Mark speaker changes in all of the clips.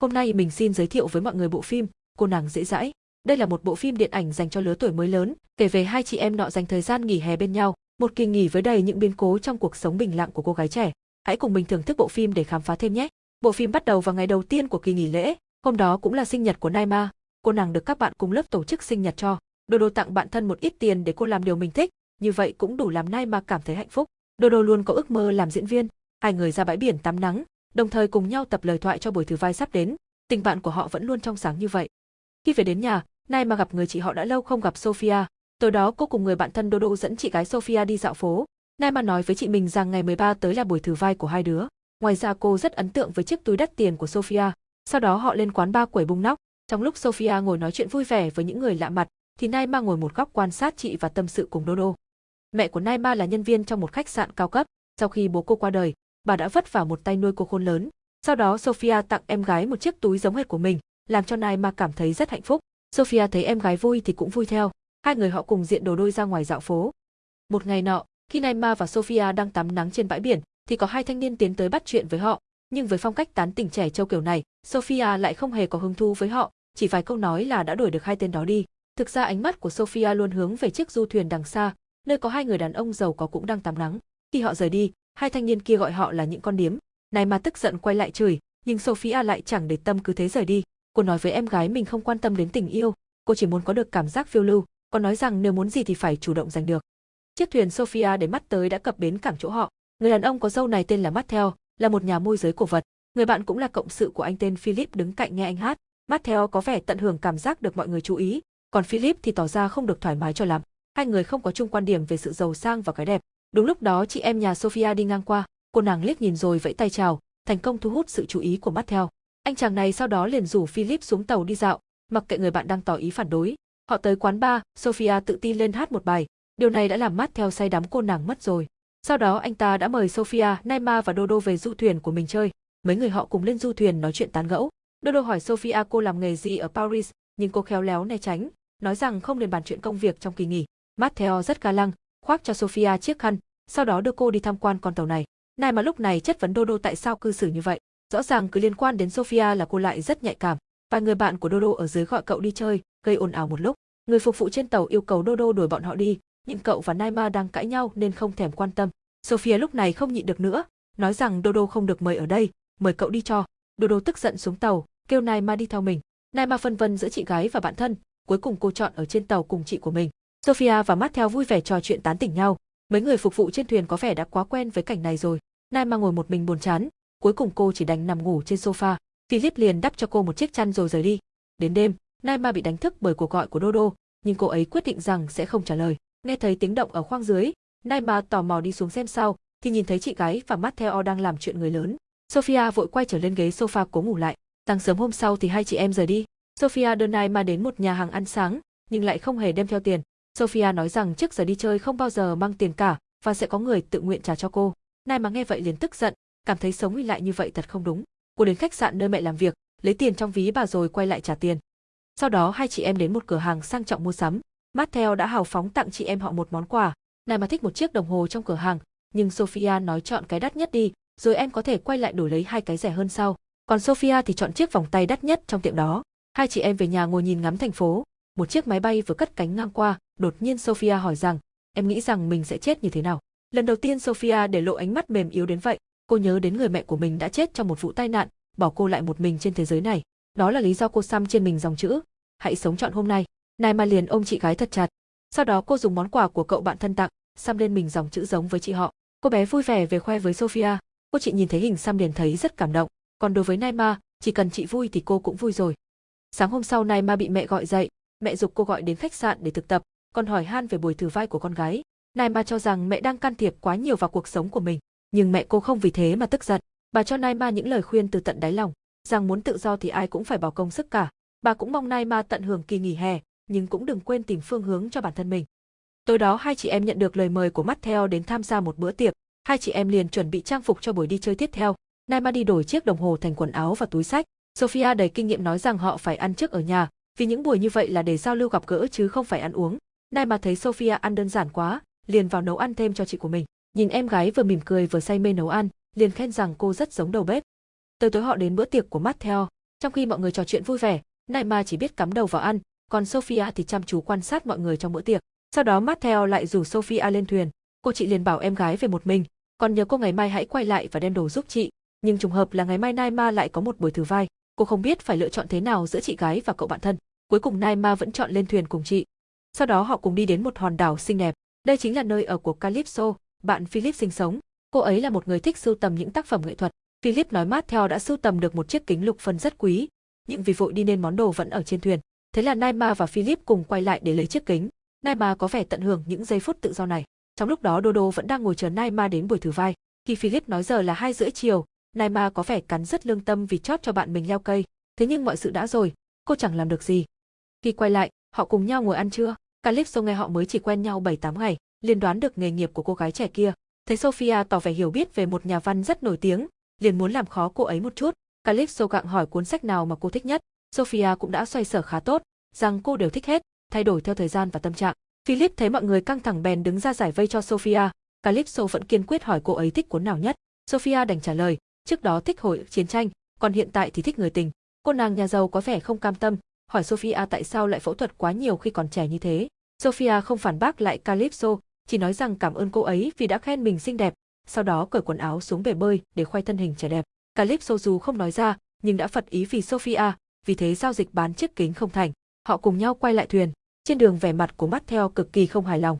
Speaker 1: Hôm nay mình xin giới thiệu với mọi người bộ phim Cô nàng dễ dãi. Đây là một bộ phim điện ảnh dành cho lứa tuổi mới lớn, kể về hai chị em nọ dành thời gian nghỉ hè bên nhau, một kỳ nghỉ với đầy những biến cố trong cuộc sống bình lặng của cô gái trẻ. Hãy cùng mình thưởng thức bộ phim để khám phá thêm nhé. Bộ phim bắt đầu vào ngày đầu tiên của kỳ nghỉ lễ, hôm đó cũng là sinh nhật của Naima. Cô nàng được các bạn cùng lớp tổ chức sinh nhật cho. Dodo tặng bạn thân một ít tiền để cô làm điều mình thích, như vậy cũng đủ làm Naima cảm thấy hạnh phúc. Dodo luôn có ước mơ làm diễn viên. Hai người ra bãi biển tắm nắng, đồng thời cùng nhau tập lời thoại cho buổi thử vai sắp đến. Tình bạn của họ vẫn luôn trong sáng như vậy. Khi về đến nhà, Naima gặp người chị họ đã lâu không gặp Sophia. Tối đó cô cùng người bạn thân Dodo dẫn chị gái Sophia đi dạo phố. Naima nói với chị mình rằng ngày 13 tới là buổi thử vai của hai đứa. Ngoài ra cô rất ấn tượng với chiếc túi đắt tiền của Sophia. Sau đó họ lên quán ba quẩy bung nóc. Trong lúc Sophia ngồi nói chuyện vui vẻ với những người lạ mặt, thì Naima ngồi một góc quan sát chị và tâm sự cùng Dodo. Mẹ của Naima là nhân viên trong một khách sạn cao cấp. Sau khi bố cô qua đời, bà đã vất vả một tay nuôi cô khôn lớn. Sau đó Sophia tặng em gái một chiếc túi giống hệt của mình, làm cho Naima cảm thấy rất hạnh phúc. Sophia thấy em gái vui thì cũng vui theo. Hai người họ cùng diện đồ đôi ra ngoài dạo phố. Một ngày nọ, khi Naima và Sophia đang tắm nắng trên bãi biển, thì có hai thanh niên tiến tới bắt chuyện với họ. Nhưng với phong cách tán tỉnh trẻ châu kiểu này, Sophia lại không hề có hứng thú với họ, chỉ vài câu nói là đã đuổi được hai tên đó đi. Thực ra ánh mắt của Sophia luôn hướng về chiếc du thuyền đằng xa, nơi có hai người đàn ông giàu có cũng đang tắm nắng. Khi họ rời đi, hai thanh niên kia gọi họ là những con điếm. Này mà tức giận quay lại chửi, nhưng Sophia lại chẳng để tâm cứ thế rời đi. Cô nói với em gái mình không quan tâm đến tình yêu, cô chỉ muốn có được cảm giác phiêu lưu, còn nói rằng nếu muốn gì thì phải chủ động giành được. Chiếc thuyền Sophia để mắt tới đã cập bến cảng chỗ họ. Người đàn ông có dâu này tên là Matthew, là một nhà môi giới cổ vật. Người bạn cũng là cộng sự của anh tên Philip đứng cạnh nghe anh hát. Matthew có vẻ tận hưởng cảm giác được mọi người chú ý, còn Philip thì tỏ ra không được thoải mái cho lắm. Hai người không có chung quan điểm về sự giàu sang và cái đẹp. Đúng lúc đó chị em nhà Sophia đi ngang qua, cô nàng liếc nhìn rồi vẫy tay chào, thành công thu hút sự chú ý của Matthew. Anh chàng này sau đó liền rủ Philip xuống tàu đi dạo, mặc kệ người bạn đang tỏ ý phản đối. Họ tới quán bar, Sophia tự tin lên hát một bài. Điều này đã làm Matthew say đắm cô nàng mất rồi. Sau đó anh ta đã mời Sophia, Naima và Dodo về du thuyền của mình chơi. Mấy người họ cùng lên du thuyền nói chuyện tán gẫu. Dodo hỏi Sophia cô làm nghề gì ở Paris, nhưng cô khéo léo né tránh, nói rằng không nên bàn chuyện công việc trong kỳ nghỉ. Matteo rất ga lăng, khoác cho Sophia chiếc khăn, sau đó đưa cô đi tham quan con tàu này. Này mà lúc này chất vấn Dodo tại sao cư xử như vậy. Rõ ràng cứ liên quan đến Sophia là cô lại rất nhạy cảm. Vài người bạn của Dodo ở dưới gọi cậu đi chơi, gây ồn ào một lúc. Người phục vụ trên tàu yêu cầu Dodo đuổi bọn họ đi, nhưng cậu và Naima đang cãi nhau nên không thèm quan tâm. Sophia lúc này không nhịn được nữa, nói rằng Dodo không được mời ở đây, mời cậu đi cho. Dodo tức giận xuống tàu, kêu Naima đi theo mình. Naima phân vân giữa chị gái và bạn thân, cuối cùng cô chọn ở trên tàu cùng chị của mình. Sophia và Matthew vui vẻ trò chuyện tán tỉnh nhau. Mấy người phục vụ trên thuyền có vẻ đã quá quen với cảnh này rồi. Naima ngồi một mình buồn chán, cuối cùng cô chỉ đành nằm ngủ trên sofa. Philip liền đắp cho cô một chiếc chăn rồi rời đi. Đến đêm, Naima bị đánh thức bởi cuộc gọi của Dodo, nhưng cô ấy quyết định rằng sẽ không trả lời. Nghe thấy tiếng động ở khoang dưới, Naima tò mò đi xuống xem sau, thì nhìn thấy chị gái và Matthew đang làm chuyện người lớn. Sophia vội quay trở lên ghế sofa cố ngủ lại. Sáng sớm hôm sau thì hai chị em rời đi. Sophia đưa Naima đến một nhà hàng ăn sáng, nhưng lại không hề đem theo tiền. Sophia nói rằng trước giờ đi chơi không bao giờ mang tiền cả và sẽ có người tự nguyện trả cho cô. Naima nghe vậy liền tức giận, cảm thấy sống lại như vậy thật không đúng. Cô đến khách sạn nơi mẹ làm việc, lấy tiền trong ví bà rồi quay lại trả tiền. Sau đó hai chị em đến một cửa hàng sang trọng mua sắm. Matthew đã hào phóng tặng chị em họ một món quà. Này mà thích một chiếc đồng hồ trong cửa hàng, nhưng Sophia nói chọn cái đắt nhất đi, rồi em có thể quay lại đổi lấy hai cái rẻ hơn sau. Còn Sophia thì chọn chiếc vòng tay đắt nhất trong tiệm đó. Hai chị em về nhà ngồi nhìn ngắm thành phố. Một chiếc máy bay vừa cất cánh ngang qua, đột nhiên Sophia hỏi rằng, em nghĩ rằng mình sẽ chết như thế nào? Lần đầu tiên Sophia để lộ ánh mắt mềm yếu đến vậy, cô nhớ đến người mẹ của mình đã chết trong một vụ tai nạn, bỏ cô lại một mình trên thế giới này. Đó là lý do cô xăm trên mình dòng chữ, hãy sống trọn hôm nay. Này mà liền ôm chị gái thật chặt. Sau đó cô dùng món quà của cậu bạn thân tặng, xăm lên mình dòng chữ giống với chị họ. Cô bé vui vẻ về khoe với Sophia. Cô chị nhìn thấy hình xăm liền thấy rất cảm động. Còn đối với Naima, chỉ cần chị vui thì cô cũng vui rồi. Sáng hôm sau Naima bị mẹ gọi dậy, mẹ dục cô gọi đến khách sạn để thực tập, còn hỏi han về buổi thử vai của con gái. Nai Ma cho rằng mẹ đang can thiệp quá nhiều vào cuộc sống của mình, nhưng mẹ cô không vì thế mà tức giận. Bà cho Nai Ma những lời khuyên từ tận đáy lòng, rằng muốn tự do thì ai cũng phải bỏ công sức cả. Bà cũng mong Nai Ma tận hưởng kỳ nghỉ hè, nhưng cũng đừng quên tìm phương hướng cho bản thân mình. Tối đó hai chị em nhận được lời mời của Matthew đến tham gia một bữa tiệc, hai chị em liền chuẩn bị trang phục cho buổi đi chơi tiếp theo. Naima đi đổi chiếc đồng hồ thành quần áo và túi sách. Sophia đầy kinh nghiệm nói rằng họ phải ăn trước ở nhà, vì những buổi như vậy là để giao lưu gặp gỡ chứ không phải ăn uống. Naima thấy Sophia ăn đơn giản quá, liền vào nấu ăn thêm cho chị của mình. Nhìn em gái vừa mỉm cười vừa say mê nấu ăn, liền khen rằng cô rất giống đầu bếp. Tới tối họ đến bữa tiệc của Matthew, Trong khi mọi người trò chuyện vui vẻ, Nai Ma chỉ biết cắm đầu vào ăn, còn Sophia thì chăm chú quan sát mọi người trong bữa tiệc. Sau đó Matteo lại rủ Sophia lên thuyền, cô chị liền bảo em gái về một mình, còn nhờ cô ngày mai hãy quay lại và đem đồ giúp chị. Nhưng trùng hợp là ngày mai Naima lại có một buổi thử vai, cô không biết phải lựa chọn thế nào giữa chị gái và cậu bạn thân. Cuối cùng Naima vẫn chọn lên thuyền cùng chị. Sau đó họ cùng đi đến một hòn đảo xinh đẹp. Đây chính là nơi ở của Calypso, bạn Philip sinh sống. Cô ấy là một người thích sưu tầm những tác phẩm nghệ thuật. Philip nói Matthew đã sưu tầm được một chiếc kính lục phân rất quý, nhưng vì vội đi nên món đồ vẫn ở trên thuyền. Thế là Naima và Philip cùng quay lại để lấy chiếc kính. Naima có vẻ tận hưởng những giây phút tự do này. Trong lúc đó Dodo vẫn đang ngồi chờ Naima đến buổi thử vai. Khi Philip nói giờ là hai rưỡi chiều, Naima có vẻ cắn rất lương tâm vì chót cho bạn mình leo cây. Thế nhưng mọi sự đã rồi, cô chẳng làm được gì. Khi quay lại, họ cùng nhau ngồi ăn trưa. Calypso nghe họ mới chỉ quen nhau 7-8 ngày, liền đoán được nghề nghiệp của cô gái trẻ kia. Thấy Sophia tỏ vẻ hiểu biết về một nhà văn rất nổi tiếng, liền muốn làm khó cô ấy một chút. Calypso gặng hỏi cuốn sách nào mà cô thích nhất. Sophia cũng đã xoay sở khá tốt, rằng cô đều thích hết, thay đổi theo thời gian và tâm trạng. Philip thấy mọi người căng thẳng bèn đứng ra giải vây cho Sophia. Calypso vẫn kiên quyết hỏi cô ấy thích cuốn nào nhất. Sophia đành trả lời, trước đó thích hồi chiến tranh, còn hiện tại thì thích người tình. Cô nàng nhà giàu có vẻ không cam tâm, hỏi Sophia tại sao lại phẫu thuật quá nhiều khi còn trẻ như thế. Sophia không phản bác lại Calypso, chỉ nói rằng cảm ơn cô ấy vì đã khen mình xinh đẹp, sau đó cởi quần áo xuống bể bơi để khoe thân hình trẻ đẹp. Calypso dù không nói ra, nhưng đã phật ý vì Sophia, vì thế giao dịch bán chiếc kính không thành. Họ cùng nhau quay lại thuyền, trên đường vẻ mặt của mắt theo cực kỳ không hài lòng.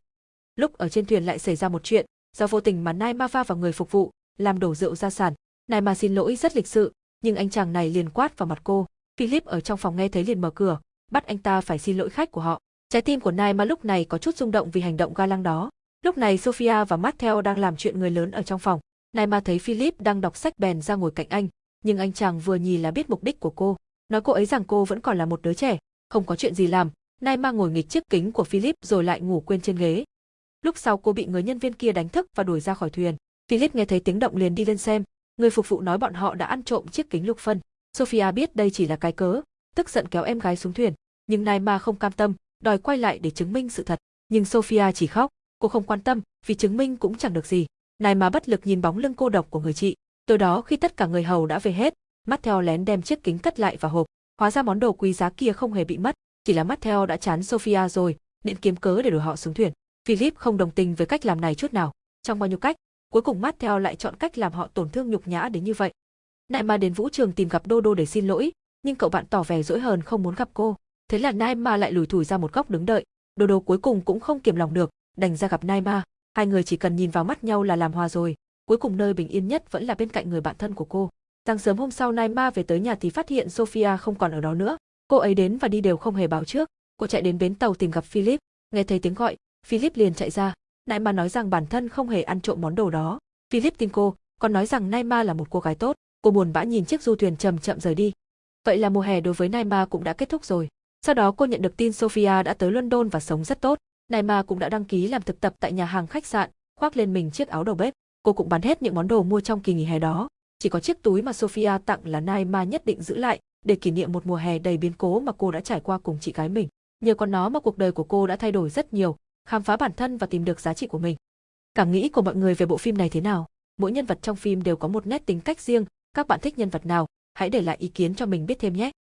Speaker 1: Lúc ở trên thuyền lại xảy ra một chuyện, do vô tình mà Naima va vào người phục vụ, làm đổ rượu ra sàn. Naima xin lỗi rất lịch sự, nhưng anh chàng này liền quát vào mặt cô. Philip ở trong phòng nghe thấy liền mở cửa, bắt anh ta phải xin lỗi khách của họ. Trái tim của Naima lúc này có chút rung động vì hành động ga lăng đó. Lúc này Sophia và Matthew đang làm chuyện người lớn ở trong phòng. Naima thấy Philip đang đọc sách bèn ra ngồi cạnh anh, nhưng anh chàng vừa nhìn là biết mục đích của cô. Nói cô ấy rằng cô vẫn còn là một đứa trẻ, không có chuyện gì làm. Naima ngồi nghịch chiếc kính của Philip rồi lại ngủ quên trên ghế. Lúc sau cô bị người nhân viên kia đánh thức và đuổi ra khỏi thuyền. Philip nghe thấy tiếng động liền đi lên xem, người phục vụ nói bọn họ đã ăn trộm chiếc kính lục phân. Sophia biết đây chỉ là cái cớ, tức giận kéo em gái xuống thuyền, nhưng Naima không cam tâm, đòi quay lại để chứng minh sự thật. Nhưng Sophia chỉ khóc, cô không quan tâm, vì chứng minh cũng chẳng được gì. Naima bất lực nhìn bóng lưng cô độc của người chị. Tối đó khi tất cả người hầu đã về hết, Matthew lén đem chiếc kính cất lại vào hộp. Hóa ra món đồ quý giá kia không hề bị mất, chỉ là Matthew đã chán Sophia rồi, nên kiếm cớ để đuổi họ xuống thuyền. Philip không đồng tình với cách làm này chút nào. Trong bao nhiêu cách, cuối cùng Matthew lại chọn cách làm họ tổn thương nhục nhã đến như vậy. Naima đến vũ trường tìm gặp Dodo để xin lỗi, nhưng cậu bạn tỏ vẻ dỗi hờn không muốn gặp cô. Thế là Naima lại lùi thủi ra một góc đứng đợi. Dodo cuối cùng cũng không kiềm lòng được, đành ra gặp Naima. Hai người chỉ cần nhìn vào mắt nhau là làm hòa rồi. Cuối cùng nơi bình yên nhất vẫn là bên cạnh người bạn thân của cô. Sáng sớm hôm sau Naima về tới nhà thì phát hiện Sophia không còn ở đó nữa. Cô ấy đến và đi đều không hề báo trước. Cô chạy đến bến tàu tìm gặp Philip, nghe thấy tiếng gọi, Philip liền chạy ra. Naima nói rằng bản thân không hề ăn trộm món đồ đó. Philip tin cô, còn nói rằng Naima là một cô gái tốt. Cô buồn bã nhìn chiếc du thuyền chậm chậm rời đi. Vậy là mùa hè đối với Naima cũng đã kết thúc rồi. Sau đó cô nhận được tin Sophia đã tới London và sống rất tốt. Naima cũng đã đăng ký làm thực tập tại nhà hàng khách sạn, khoác lên mình chiếc áo đầu bếp. Cô cũng bán hết những món đồ mua trong kỳ nghỉ hè đó. Chỉ có chiếc túi mà Sophia tặng là Naima nhất định giữ lại để kỷ niệm một mùa hè đầy biến cố mà cô đã trải qua cùng chị gái mình. Nhờ con nó mà cuộc đời của cô đã thay đổi rất nhiều, khám phá bản thân và tìm được giá trị của mình. Cảm nghĩ của mọi người về bộ phim này thế nào? Mỗi nhân vật trong phim đều có một nét tính cách riêng, các bạn thích nhân vật nào? Hãy để lại ý kiến cho mình biết thêm nhé.